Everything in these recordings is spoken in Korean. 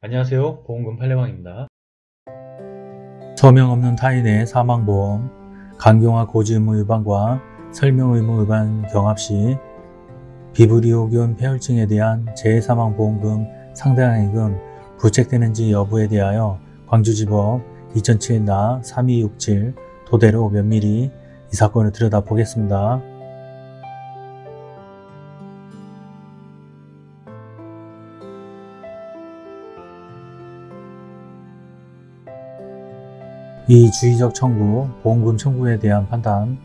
안녕하세요 보험금 팔례방입니다. 서명 없는 타인의 사망보험, 강경화 고지의무 위반과 설명의무 위반 경합 시 비브리오균 폐혈증에 대한 재해사망보험금 상당액은 부책되는지 여부에 대하여 광주지법 2007나 3267 도대로 면밀히 이 사건을 들여다보겠습니다. 이 주의적 청구, 보험금 청구에 대한 판단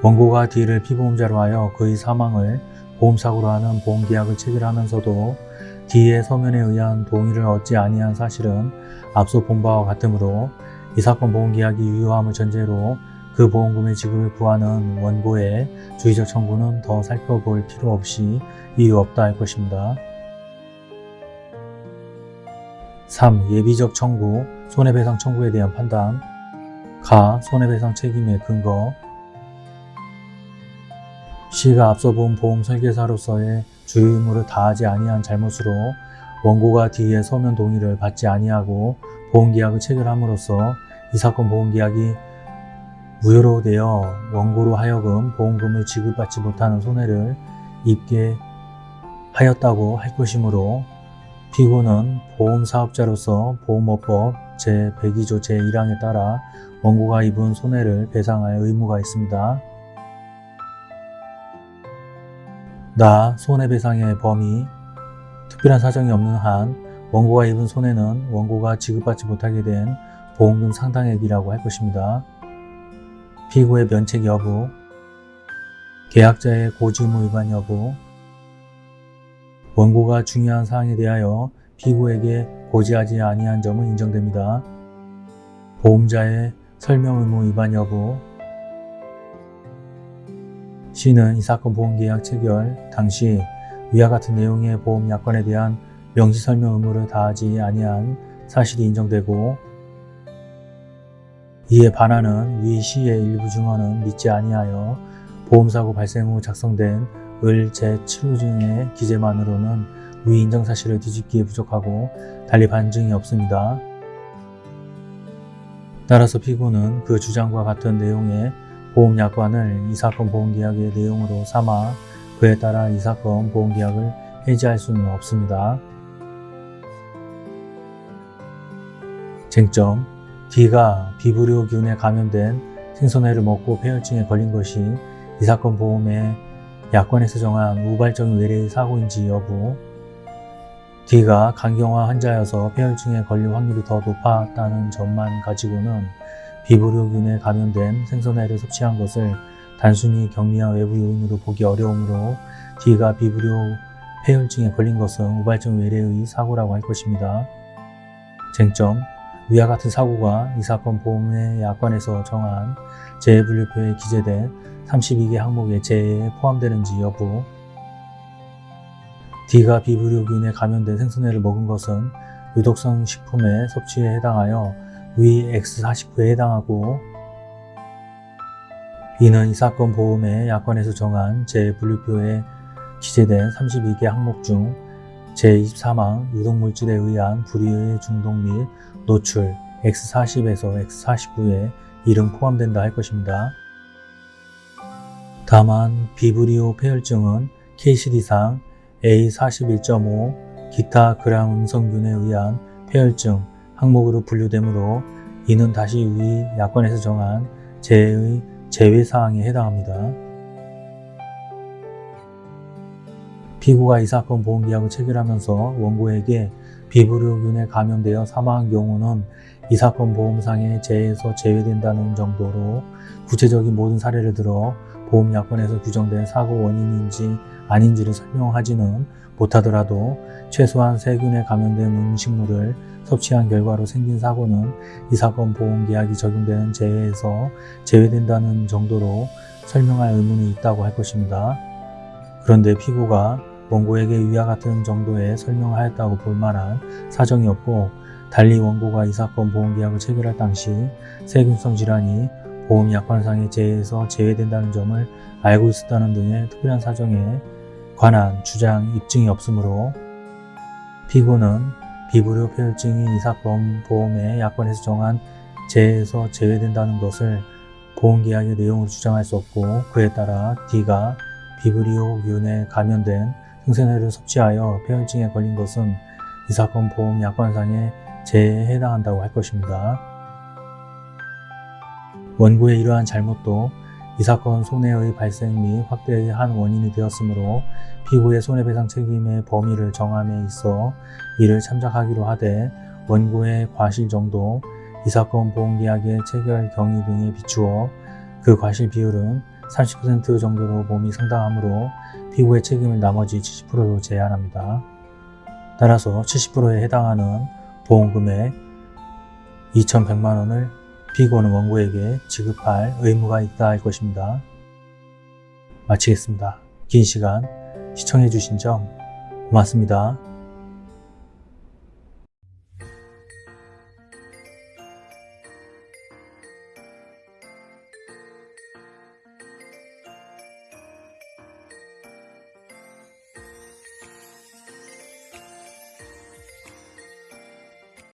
원고가 D를 피보험자로 하여 그의 사망을 보험사고로 하는 보험계약을 체결하면서도 D의 서면에 의한 동의를 얻지 아니한 사실은 앞서 본 바와 같으므로 이 사건 보험계약이 유효함을 전제로 그 보험금의 지급을 구하는 원고의 주의적 청구는 더 살펴볼 필요 없이 이유 없다 할 것입니다. 3. 예비적 청구, 손해배상 청구에 대한 판단 가. 손해배상 책임의 근거 시가 앞서 본 보험 설계사로서의 주요 의무를 다하지 아니한 잘못으로 원고가 D의 서면 동의를 받지 아니하고 보험계약을 체결함으로써 이 사건 보험계약이 무효로 되어 원고로 하여금 보험금을 지급받지 못하는 손해를 입게 하였다고 할 것이므로 피고는 보험사업자로서 보험업법 제102조 제1항에 따라 원고가 입은 손해를 배상할 의무가 있습니다. 나 손해배상의 범위 특별한 사정이 없는 한 원고가 입은 손해는 원고가 지급받지 못하게 된 보험금 상당액이라고 할 것입니다. 피고의 면책 여부 계약자의 고지의무 위반 여부 원고가 중요한 사항에 대하여 피고에게 고지하지 아니한 점은 인정됩니다. 보험자의 설명 의무 위반 여부 C는 이 사건 보험계약 체결 당시 위와 같은 내용의 보험 약관에 대한 명시 설명 의무를 다하지 아니한 사실이 인정되고 이에 반하는 위 C의 일부 증언은 믿지 아니하여 보험사고 발생 후 작성된 을 제7호증의 기재만으로는 위 인정 사실을 뒤집기에 부족하고 달리 반증이 없습니다. 따라서 피고는 그 주장과 같은 내용의 보험약관을 이 사건 보험계약의 내용으로 삼아 그에 따라 이 사건 보험계약을 해지할 수는 없습니다. 쟁점 D가 비브리오균에 감염된 생선회를 먹고 폐혈증에 걸린 것이 이 사건 보험의 약관에서 정한 우발적인 외래의 사고인지 여부 D가 강경화 환자여서 폐혈증에 걸릴 확률이 더 높았다는 점만 가지고는 비브리오균에 감염된 생선회를 섭취한 것을 단순히 격리와 외부 요인으로 보기 어려우므로 D가 비브리오 폐혈증에 걸린 것은 우발적 외래의 사고라고 할 것입니다. 쟁점 위와 같은 사고가 이 사건 보험의 약관에서 정한 재해분류표에 기재된 32개 항목의 재해에 포함되는지 여부 D가 비브리오균에 감염된 생선회를 먹은 것은 유독성 식품의 섭취에 해당하여 위 X49에 해당하고 이는 이 사건 보험의 약관에서 정한 재해분류표에 기재된 32개 항목 중 제24항 유독물질에 의한 불이의 중독 및 노출 X40에서 X49에 이름 포함된다 할 것입니다. 다만 비브리오 폐혈증은 KCD상 A41.5 기타 그랑 음성균에 의한 폐혈증 항목으로 분류되므로 이는 다시 위 약관에서 정한 재해의 제외사항에 해당합니다. 피고가 이 사건 보험계약을 체결하면서 원고에게 비브리오균에 감염되어 사망한 경우는 이 사건 보험상의 재해에서 제외된다는 정도로 구체적인 모든 사례를 들어 보험약관에서 규정된 사고 원인인지 아닌지를 설명하지는 못하더라도 최소한 세균에 감염된 음식물을 섭취한 결과로 생긴 사고는 이 사건 보험계약이 적용되는 재해에서 제외된다는 정도로 설명할 의무는 있다고 할 것입니다. 그런데 피고가 원고에게 위와 같은 정도의 설명을 하였다고 볼 만한 사정이 없고 달리 원고가 이 사건 보험계약을 체결할 당시 세균성 질환이 보험 약관상의 재해에서 제외된다는 점을 알고 있었다는 등의 특별한 사정에 관한 주장 입증이 없으므로 피고는 비불효 폐혈증이 이 사건 보험의 약관에서 정한 재해에서 제외된다는 것을 보험계약의 내용으로 주장할 수 없고 그에 따라 D가 비브리오균에 감염된 생선회를 섭취하여 폐혈증에 걸린 것은 이 사건 보험 약관상의 재해에 해당한다고 할 것입니다. 원고의 이러한 잘못도 이 사건 손해의 발생 및 확대의 한 원인이 되었으므로 피고의 손해배상 책임의 범위를 정함에 있어 이를 참작하기로 하되 원고의 과실 정도, 이 사건 보험계약의 체결 경위 등에 비추어 그 과실 비율은 30% 정도로 봄이 상당하므로 피고의 책임을 나머지 70%로 제한합니다. 따라서 70%에 해당하는 보험금액 2,100만 원을 피고는 원고에게 지급할 의무가 있다 할 것입니다. 마치겠습니다. 긴 시간 시청해 주신 점 고맙습니다.